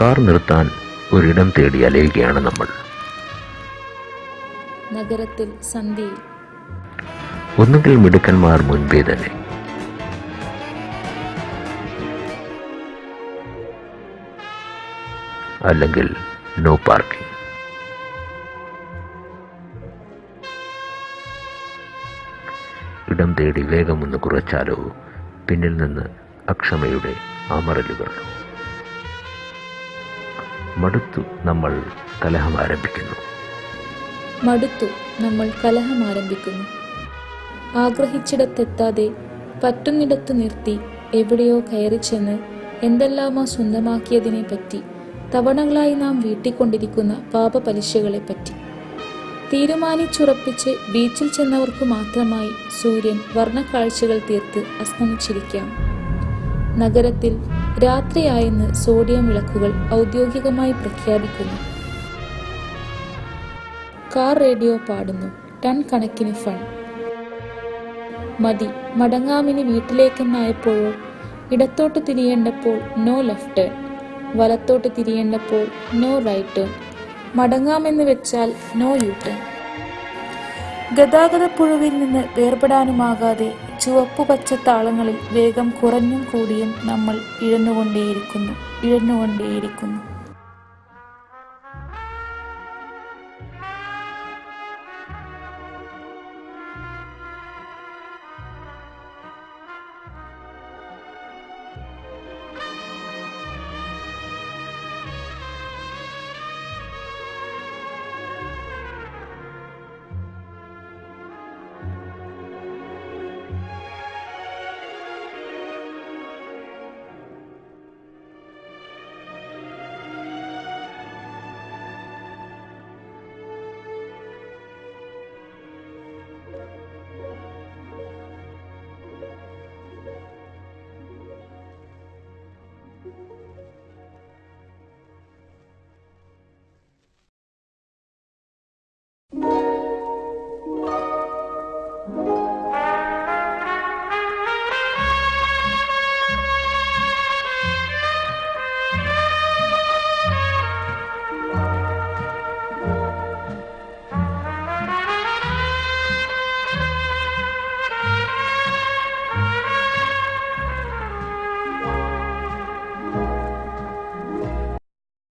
Car നിർത്താൻ ഒരിടം തേടി അലയുകയാണ് നമ്മൾ. നഗരത്തിൽ സന്ധ്യയിൽ. ഒന്നുകിൽ മിടുക്കന്മാർ മുൻപേ തന്നെ. അല്ലെങ്കിൽ നോ പാർക്കിംഗ് ഇടം തേടി വേഗമൊന്ന് കുറച്ചാലോ പിന്നിൽ നിന്ന് അക്ഷമയുടെ അമറലുകൾ. മടുത്തു നമ്മൾ കലഹം ആരംഭിക്കുന്നു. മടുത്തു നമ്മൾ കലഹം ആരംഭിക്കുന്നു. ആഗ്രഹിച്ചിടത്തെത്താതെ പറ്റുന്നിടത്ത് നിർത്തി എവിടെയോ കയറി ചെന്ന് എന്തെല്ലാമോ സ്വന്തമാക്കിയതിനെ പറ്റി തവണകളായി നാം വീട്ടിക്കൊണ്ടിരിക്കുന്ന പാപപലിശകളെ പറ്റി തീരുമാനിച്ചുറപ്പിച്ച് ബീച്ചിൽ ചെന്നവർക്ക് മാത്രമായി സൂര്യൻ വർണക്കാഴ്ചകൾ തീർത്ത് അസ്തമിച്ചിരിക്കാം. നഗരത്തിൽ രാത്രിയായെന്ന് സോഡിയം വിളക്കുകൾ ഔദ്യോഗികമായി പ്രഖ്യാപിക്കുന്നു. കാർ റേഡിയോ പാടുന്നു. ടൺ കണക്കിന് ഫൺ. മതി. മടങ്ങാമിനി വീട്ടിലേക്കെന്നായപ്പോഴോ ഇടത്തോട്ട് തിരിയേണ്ടപ്പോൾ നോ ലെഫ്റ്റ് ടേൺ വലത്തോട്ട് തിരിയേണ്ടപ്പോൾ നോ റൈറ്റ് ടേൺ മടങ്ങാമെന്ന് വെച്ചാൽ നോ യു ടേൺ പുഴുവിൽ നിന്ന് വേർപെടാനുമാകാതെ ചുവപ്പു പച്ച താളങ്ങളിൽ വേഗം കുറഞ്ഞും കൂടിയും നമ്മൾ ഇഴന്നുകൊണ്ടേയിരിക്കുന്നു ഇഴന്നുകൊണ്ടേയിരിക്കുന്നു.